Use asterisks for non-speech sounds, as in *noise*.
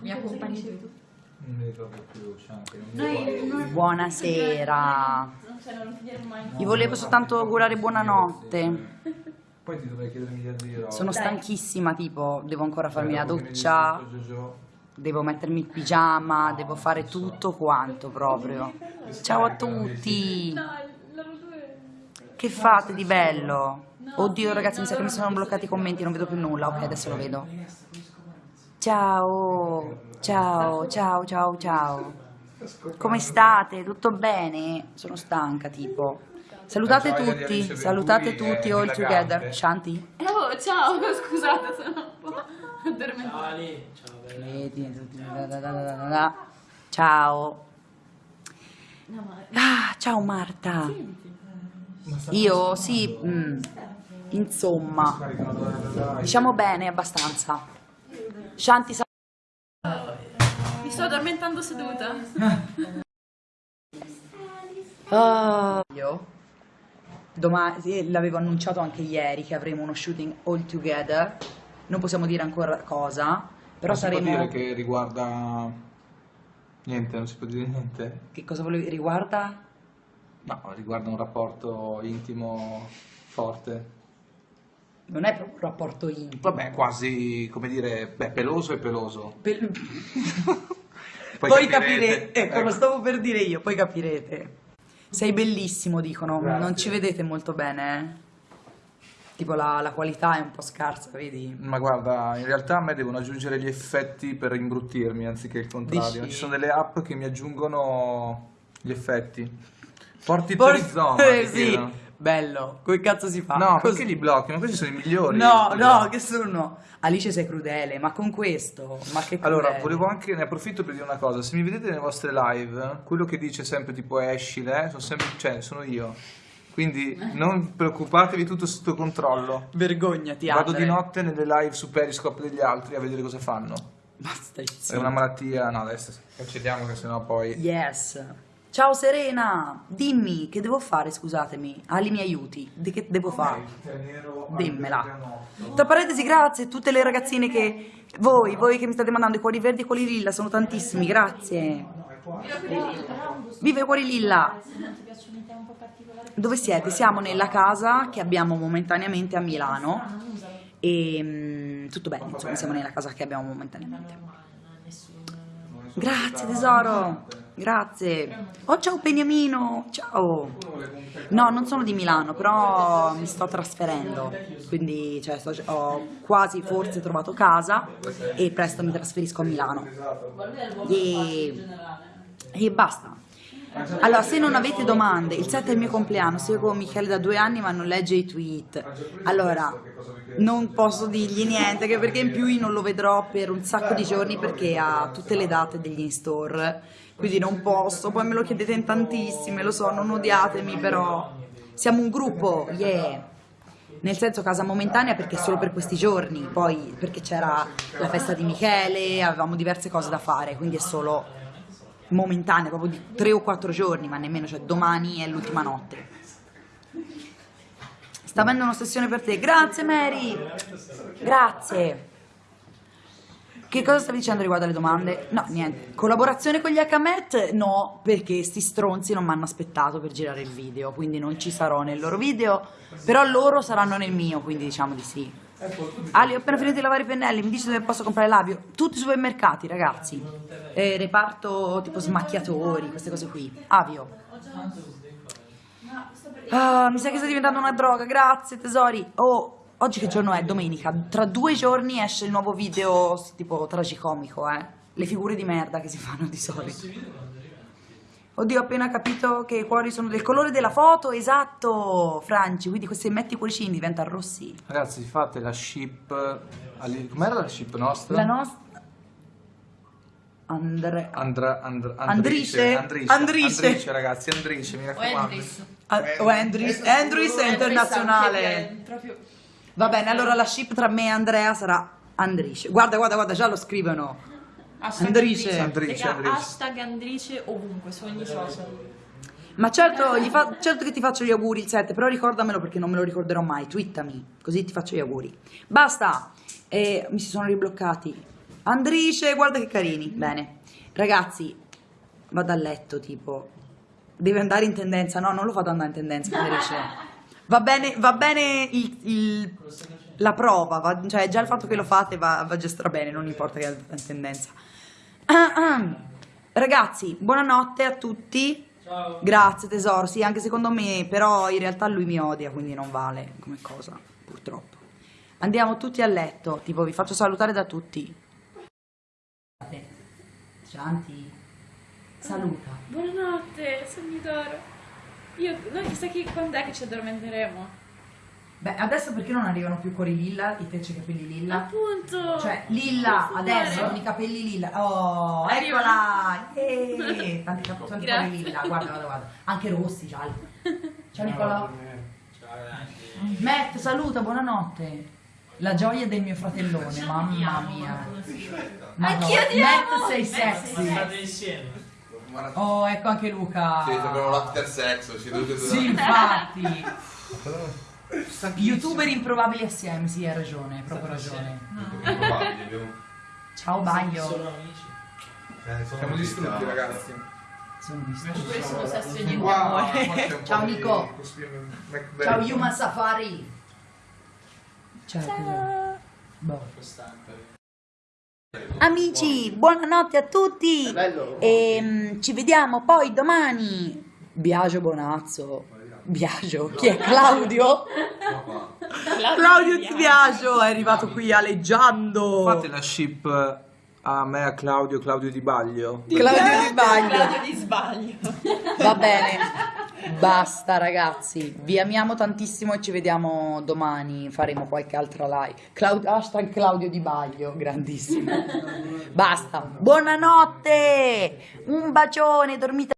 Mi accompagni tu? Non mi ricordo più, c'è anche non Buonasera. non, non finire mai. Vi volevo soltanto augurare buonanotte. Poi ti dovrei chiedere miliardi di roba. Sono stanchissima, tipo, devo ancora farmi la dici doccia, devo mettermi il pigiama, devo fare tutto quanto proprio. Ciao a tutti. Che fate di bello? Oddio ragazzi, mi sa che mi sono bloccati i commenti, non vedo più nulla. Ok, adesso lo vedo. Ciao, ciao, ciao, ciao, ciao. Come state? Tutto bene? Sono stanca, tipo. Salutate tutti, salutate tutti all together. Shanti? Oh, ciao, *laughs* scusate, sono un po' addormentata. Ciao bella. Ciao. Ah, ciao Marta. Io sì, mm, insomma, diciamo bene abbastanza. Shanti sa- mi sto addormentando seduta. Ah, io domani l'avevo annunciato anche ieri che avremo uno shooting all together. Non possiamo dire ancora cosa, però Non si può saremo dire che riguarda... Niente, non si può dire niente. Che cosa volevi riguarda? No, riguarda un rapporto intimo forte. Non è proprio un rapporto intimo. Vabbè, quasi, come dire, beh, peloso e peloso. Pel- *laughs* Poi Poi, capirete. capirete, ecco, lo Ecco. stavo per dire io, poi capirete. Sei bellissimo, dicono, Grazie. non ci vedete molto bene. eh? Tipo la, la qualità è un po' scarsa, vedi? Ma guarda, in realtà a me devono aggiungere gli effetti per imbruttirmi anziché il contrario. Dici? Ci sono delle app che mi aggiungono gli effetti. Porti For- Perizoma, Eh, *laughs* sì, chiedono. Bello. Come cazzo si fa? No, Così. perché li blocchi? Ma questi sono i migliori. No, no, che sono? Alice sei crudele, ma con questo? Ma che crudele. Allora, volevo anche, ne approfitto per dire una cosa, se mi vedete nelle vostre live, quello che dice sempre tipo escile, sono sempre, cioè, sono io. Quindi non preoccupatevi, tutto sotto controllo. Vergognati, Vado Andre. di notte nelle live su Periscope degli altri a vedere cosa fanno. Basta, È zitto. una malattia, no adesso cancelliamo che sennò poi... Yes. Ciao Serena, dimmi che devo fare, scusatemi. Ali mi aiuti. Di che devo fare? Dimmela. Tra parentesi, grazie a tutte le ragazzine che voi, voi che mi state mandando i cuori verdi e i cuori lilla, sono tantissimi, grazie. Viva i cuori lilla. Dove siete? Siamo nella casa che abbiamo momentaneamente a Milano e mm, tutto bene, insomma, siamo nella casa che abbiamo momentaneamente. Grazie tesoro, grazie. Oh ciao Beniamino, ciao. No, non sono di Milano, però mi sto trasferendo, quindi cioè, sto- ho quasi forse trovato casa e presto mi trasferisco a Milano. E, e basta. Allora, se non avete domande, il 7 è il mio compleanno, seguo Michele da due anni ma non legge i tweet. Allora, non posso dirgli niente, perché in più io non lo vedrò per un sacco di giorni perché ha tutte le date degli in-store, quindi non posso, poi me lo chiedete in tantissime, lo so, non odiatemi, però siamo un gruppo, yeah! Nel senso casa momentanea perché solo per questi giorni, poi perché c'era la festa di Michele, avevamo diverse cose da fare, quindi è solo momentanea, proprio di tre o quattro giorni, ma nemmeno, cioè domani è l'ultima notte. Sta avendo un'ossessione per te. Grazie Mary! Grazie! Che cosa stavi dicendo riguardo alle domande? No, niente. Collaborazione con gli Hakamet? No, perché sti stronzi non mi hanno aspettato per girare il video, quindi non ci sarò nel loro video, però loro saranno nel mio, quindi diciamo di sì. Ali, ho appena finito di lavare i pennelli, mi dici dove posso comprare l'avio? Tutti i supermercati, ragazzi. Eh, reparto tipo smacchiatori, queste cose qui. Avio. Ah, mi sa che sta diventando una droga, grazie tesori. Oh, oggi che giorno è? Domenica. Tra due giorni esce il nuovo video tipo tragicomico, eh. Le figure di merda che si fanno di solito. Oddio, ho appena capito che i cuori sono del colore della foto, esatto, Franci. Quindi questi metti i cuoricini diventano rossi. Ragazzi, fate la ship... Com'era la ship nostra? La nostra... Andre... Andra, andra, Andrice? Andrice, Andrice. Andrice, ragazzi, Andrice, mi O raccomando. Andris. Ah, o Andris, Andris è internazionale. Proprio... Va bene, allora la ship tra me e Andrea sarà Andrice. Guarda, guarda, guarda, già lo scrivono. Hashtag Andrice. Andrice, Raga, Andrice. hashtag Andrice ovunque, su ogni social. Ma certo, gli fa- certo che ti faccio gli auguri il 7, però ricordamelo perché non me lo ricorderò mai. Twittami, così ti faccio gli auguri. Basta! Eh, mi si sono ribloccati. Andrice, guarda che carini. Bene. Ragazzi, vado a letto, tipo. Deve andare in tendenza. No, non lo fate andare in tendenza, Andrice. *laughs* Va bene, va bene il- il- la prova, va- cioè già il fatto che lo fate va, va già stra bene, non importa che è in tendenza. Ragazzi, buonanotte a tutti. Grazie tesoro, sì, anche secondo me, però in realtà lui mi odia, quindi non vale come cosa, purtroppo. Andiamo tutti a letto, tipo vi faccio salutare da tutti. Cianti, saluta. Buonanotte, sogni d'oro. Io, noi chissà che quando è che ci addormenteremo? Beh, adesso perché non arrivano più cuori lilla, i te c'è i capelli lilla? Appunto! Cioè, lilla, adesso con i capelli lilla. Oh, Arriva. eccola! Yeee! *laughs* Tanti, cap- tanti capelli lilla, guarda, guarda, guarda. Anche rossi, gialli. *laughs* Ciao Nicolò. Matt, saluta, buonanotte. La gioia del mio fratellone, mamma mia. Madonna. Anch'io ti amo. Matt sei sexy. State insieme. Oh, ecco anche Luca. Sì, abbiamo l'after sex, ci tutti. Sì, infatti. Youtuber improbabili assieme, sì, hai ragione, hai proprio ragione. Improbabili, abbiamo- Ciao Baglio. Sono amici. Eh, sono Siamo distrutti, ragazzi. Sono distrutto. Questo e niente Wow, amore. Ciao, di Nico. Ciao Human Safari. Ciao. Ciao. Boh. Amici, buonanotte a tutti. E ci vediamo poi domani. Biagio Bonazzo. Biagio? Chi è Claudio? Claudio Di Biagio è arrivato qui aleggiando. Fate la ship a me, a Claudio, Claudio Di Baglio. Claudio Di Baglio. Claudio di sbaglio. Va bene. Basta ragazzi, vi amiamo tantissimo e ci vediamo domani, faremo qualche altra live. Clau- hashtag Claudio Di Baglio, grandissimo. *laughs* Basta, buonanotte, un bacione, dormite.